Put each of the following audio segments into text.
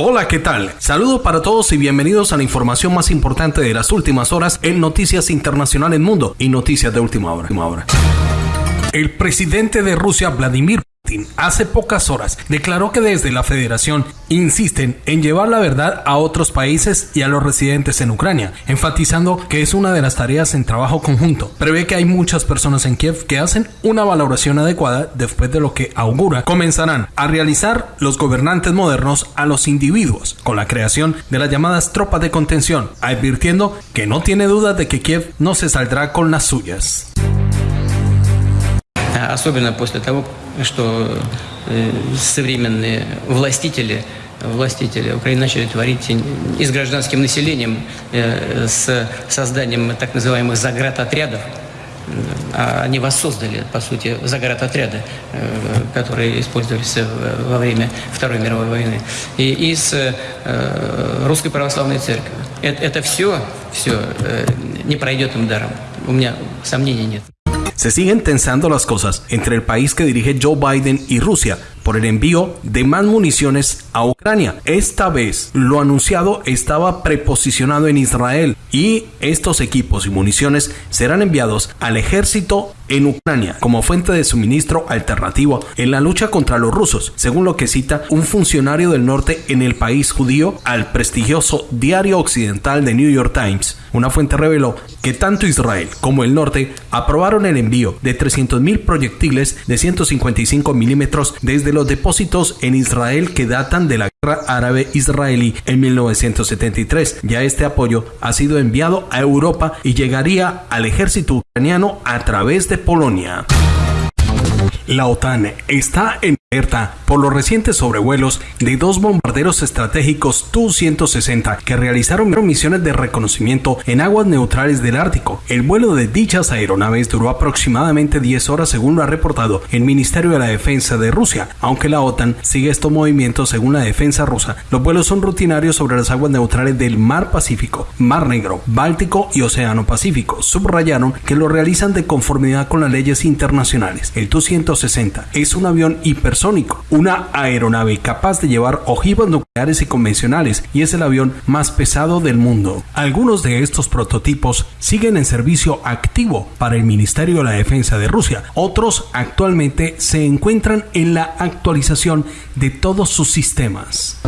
Hola, ¿qué tal? Saludos para todos y bienvenidos a la información más importante de las últimas horas en Noticias Internacionales Mundo y Noticias de Última Hora. Última hora. El presidente de Rusia, Vladimir hace pocas horas declaró que desde la federación insisten en llevar la verdad a otros países y a los residentes en Ucrania, enfatizando que es una de las tareas en trabajo conjunto. Prevé que hay muchas personas en Kiev que hacen una valoración adecuada después de lo que augura comenzarán a realizar los gobernantes modernos a los individuos con la creación de las llamadas tropas de contención, advirtiendo que no tiene duda de que Kiev no se saldrá con las suyas. Особенно после того, что э, современные властители властители Украины начали творить и с гражданским населением, э, с созданием так называемых заградотрядов. А они воссоздали, по сути, заградотряды, э, которые использовались во время Второй мировой войны. И, и с Русской Православной Церковью. Это, это все, все не пройдет им даром. У меня сомнений нет. Se siguen tensando las cosas entre el país que dirige Joe Biden y Rusia por el envío de más municiones a Ucrania. Esta vez lo anunciado estaba preposicionado en Israel y estos equipos y municiones serán enviados al ejército en Ucrania como fuente de suministro alternativo en la lucha contra los rusos, según lo que cita un funcionario del norte en el país judío al prestigioso diario occidental de New York Times. Una fuente reveló que tanto Israel como el norte aprobaron el envío de 300.000 proyectiles de 155 milímetros desde los depósitos en Israel que datan de la guerra árabe-israelí en 1973. Ya este apoyo ha sido enviado a Europa y llegaría al ejército ucraniano a través de Polonia. La OTAN está en alerta por los recientes sobrevuelos de dos bombarderos estratégicos Tu-160 que realizaron misiones de reconocimiento en aguas neutrales del Ártico. El vuelo de dichas aeronaves duró aproximadamente 10 horas según lo ha reportado el Ministerio de la Defensa de Rusia. Aunque la OTAN sigue estos movimientos según la defensa rusa, los vuelos son rutinarios sobre las aguas neutrales del Mar Pacífico, Mar Negro, Báltico y Océano Pacífico. Subrayaron que lo realizan de conformidad con las leyes internacionales. El Tu-160 es un avión hiper una aeronave capaz de llevar ojivas nucleares y convencionales y es el avión más pesado del mundo. Algunos de estos prototipos siguen en servicio activo para el Ministerio de la Defensa de Rusia. Otros actualmente se encuentran en la actualización de todos sus sistemas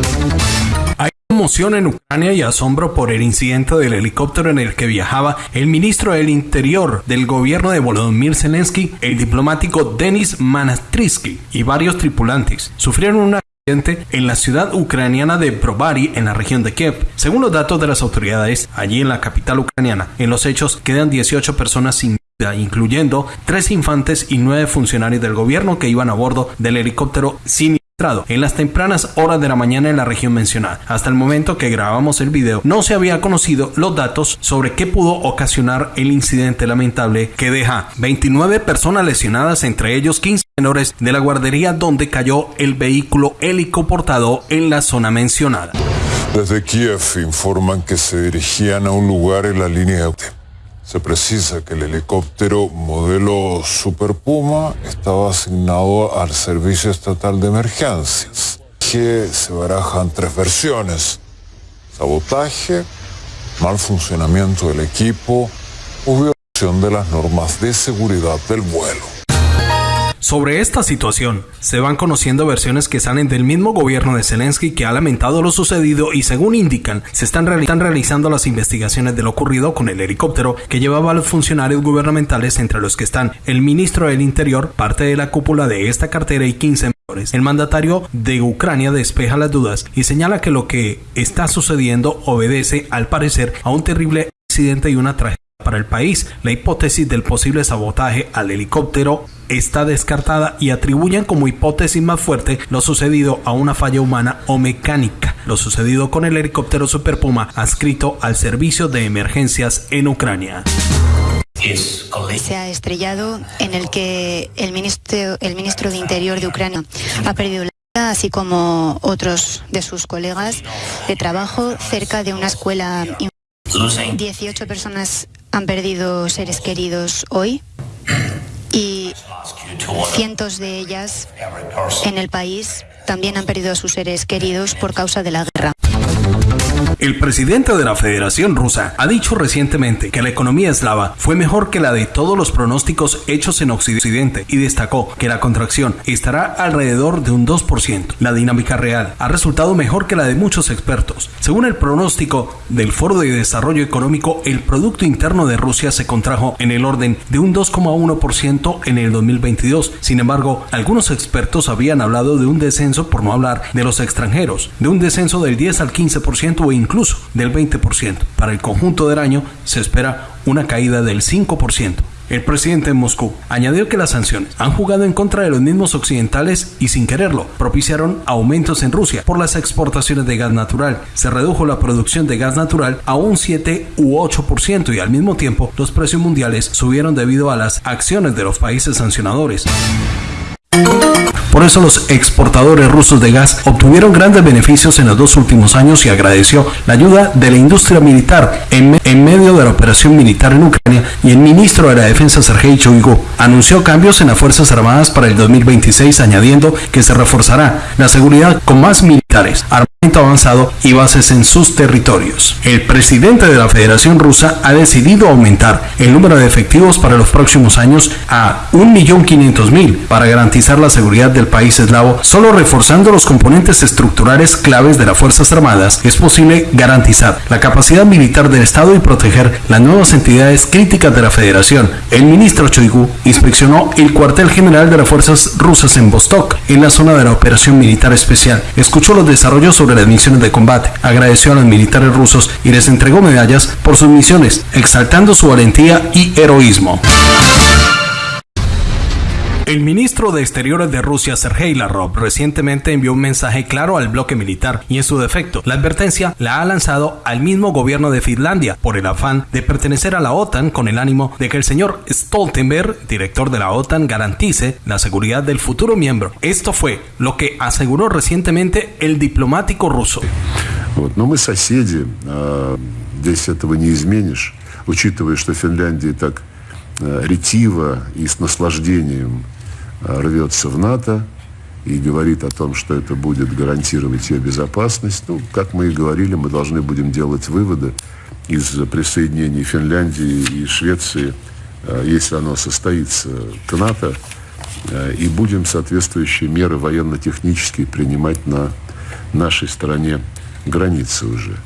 en Ucrania y asombro por el incidente del helicóptero en el que viajaba el ministro del Interior del gobierno de Volodymyr Zelensky, el diplomático Denis Manastrisky y varios tripulantes. Sufrieron un accidente en la ciudad ucraniana de Brovary, en la región de Kiev. Según los datos de las autoridades, allí en la capital ucraniana, en los hechos quedan 18 personas sin vida, incluyendo tres infantes y nueve funcionarios del gobierno que iban a bordo del helicóptero sin en las tempranas horas de la mañana en la región mencionada. Hasta el momento que grabamos el video, no se había conocido los datos sobre qué pudo ocasionar el incidente lamentable que deja 29 personas lesionadas, entre ellos 15 menores de la guardería donde cayó el vehículo helicoportado en la zona mencionada. Desde Kiev informan que se dirigían a un lugar en la línea de se precisa que el helicóptero modelo Super Puma estaba asignado al Servicio Estatal de Emergencias, que se barajan tres versiones. Sabotaje, mal funcionamiento del equipo o violación de las normas de seguridad del vuelo. Sobre esta situación, se van conociendo versiones que salen del mismo gobierno de Zelensky que ha lamentado lo sucedido y según indican, se están, realizando las investigaciones de lo ocurrido con el helicóptero que llevaba a los funcionarios gubernamentales entre los que están el ministro del Interior, parte de la cúpula de esta cartera y 15 menores. El mandatario de Ucrania despeja las dudas y señala que lo que está sucediendo obedece, al parecer, a un terrible accidente y una tragedia para el país. La hipótesis del posible sabotaje al helicóptero está descartada y atribuyen como hipótesis más fuerte lo sucedido a una falla humana o mecánica. Lo sucedido con el helicóptero Super Puma adscrito al servicio de emergencias en Ucrania se ha estrellado en el que el ministro, el ministro de Interior de Ucrania ha perdido la vida, así como otros de sus colegas de trabajo cerca de una escuela. 18 personas han perdido seres queridos hoy y cientos de ellas en el país también han perdido a sus seres queridos por causa de la guerra. El presidente de la Federación Rusa ha dicho recientemente que la economía eslava fue mejor que la de todos los pronósticos hechos en Occidente y destacó que la contracción estará alrededor de un 2%. La dinámica real ha resultado mejor que la de muchos expertos. Según el pronóstico del Foro de Desarrollo Económico, el Producto Interno de Rusia se contrajo en el orden de un 2,1% en el 2022. Sin embargo, algunos expertos habían hablado de un descenso, por no hablar de los extranjeros, de un descenso del 10 al 15% o incluso del 20%. Para el conjunto del año se espera una caída del 5%. El presidente de Moscú añadió que las sanciones han jugado en contra de los mismos occidentales y sin quererlo propiciaron aumentos en Rusia por las exportaciones de gas natural. Se redujo la producción de gas natural a un 7 u 8% y al mismo tiempo los precios mundiales subieron debido a las acciones de los países sancionadores. Por eso los exportadores rusos de gas obtuvieron grandes beneficios en los dos últimos años y agradeció la ayuda de la industria militar en, medio de la operación militar en Ucrania y el ministro de la Defensa Sergei Shoigu anunció cambios en las Fuerzas Armadas para el 2026 añadiendo que se reforzará la seguridad con más militares, armamento avanzado y bases en sus territorios. El presidente de la Federación Rusa ha decidido aumentar el número de efectivos para los próximos años a 1.500.000 para garantizar la seguridad del país eslavo, solo reforzando los componentes estructurales claves de las Fuerzas Armadas es posible garantizar la capacidad militar del Estado y proteger las nuevas entidades críticas de la Federación. El ministro Choigu inspeccionó el cuartel general de las fuerzas rusas en Vostok, en la zona de la operación militar especial. Escuchó los desarrollos sobre las misiones de combate, agradeció a los militares rusos y les entregó medallas por sus misiones, exaltando su valentía y heroísmo. El ministro de Exteriores de Rusia, Sergei Lavrov, recientemente envió un mensaje claro al bloque militar y en su defecto, la advertencia la ha lanzado al mismo gobierno de Finlandia por el afán de pertenecer a la OTAN con el ánimo de que el señor Stoltenberg, director de la OTAN, garantice la seguridad del futuro miembro. Esto fue lo que aseguró recientemente el diplomático ruso. Вот. Но мы соседи, здесь этого не изменишь, учитывая, что Финляндия так ретиво и с наслаждением рвется в НАТО и говорит о том, что это будет гарантировать ее безопасность. Ну, как мы и говорили, мы должны будем делать выводы из присоединения Финляндии и Швеции, если оно состоится к НАТО, и будем соответствующие меры военно-технические принимать на нашей стороне границы уже.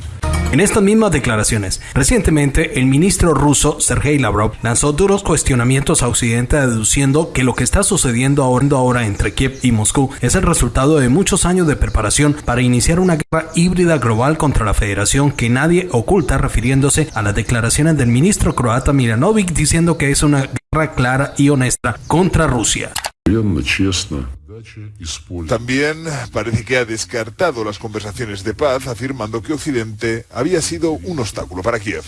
En estas mismas declaraciones, recientemente el ministro ruso Sergei Lavrov lanzó duros cuestionamientos a Occidente deduciendo que lo que está sucediendo ahora entre Kiev y Moscú es el resultado de muchos años de preparación para iniciar una guerra híbrida global contra la federación que nadie oculta refiriéndose a las declaraciones del ministro croata Milanovic diciendo que es una guerra clara y honesta contra Rusia. También parece que ha descartado las conversaciones de paz, afirmando que Occidente había sido un obstáculo para Kiev.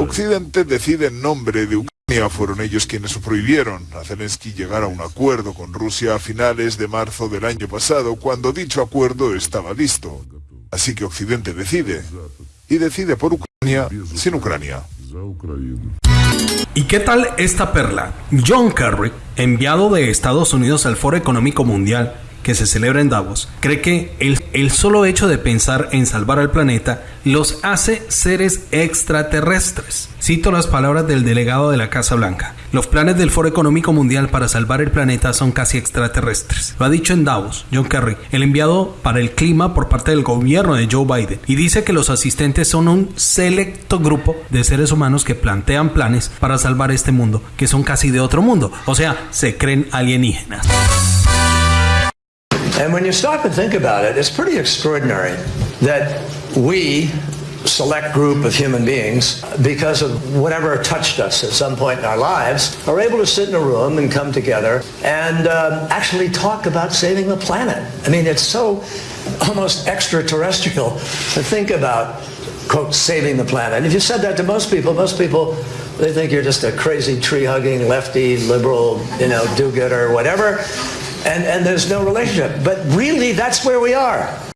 Occidente decide en nombre de Ucrania, fueron ellos quienes prohibieron a Zelensky llegar a un acuerdo con Rusia a finales de marzo del año pasado, cuando dicho acuerdo estaba listo. Así que Occidente decide, y decide por Ucrania sin Ucrania. ¿Y qué tal esta perla? John Kerry, enviado de Estados Unidos al Foro Económico Mundial que se celebra en Davos, cree que el, el, solo hecho de pensar en salvar al planeta los hace seres extraterrestres. Cito las palabras del delegado de la Casa Blanca. Los planes del Foro Económico Mundial para salvar el planeta son casi extraterrestres. Lo ha dicho en Davos John Kerry, el enviado para el clima por parte del gobierno de Joe Biden, y dice que los asistentes son un selecto grupo de seres humanos que plantean planes para salvar este mundo, que son casi de otro mundo, o sea, se creen alienígenas. And when you stop and think about it, it's pretty extraordinary that we, select group of human beings, because of whatever touched us at some point in our lives, are able to sit in a room and come together and um, actually talk about saving the planet. I mean, it's so almost extraterrestrial to think about, quote, saving the planet. And if you said that to most people, most people, they think you're just a crazy tree-hugging, lefty, liberal, you know, do-gooder, whatever and, and there's no relationship. But really, that's where we are.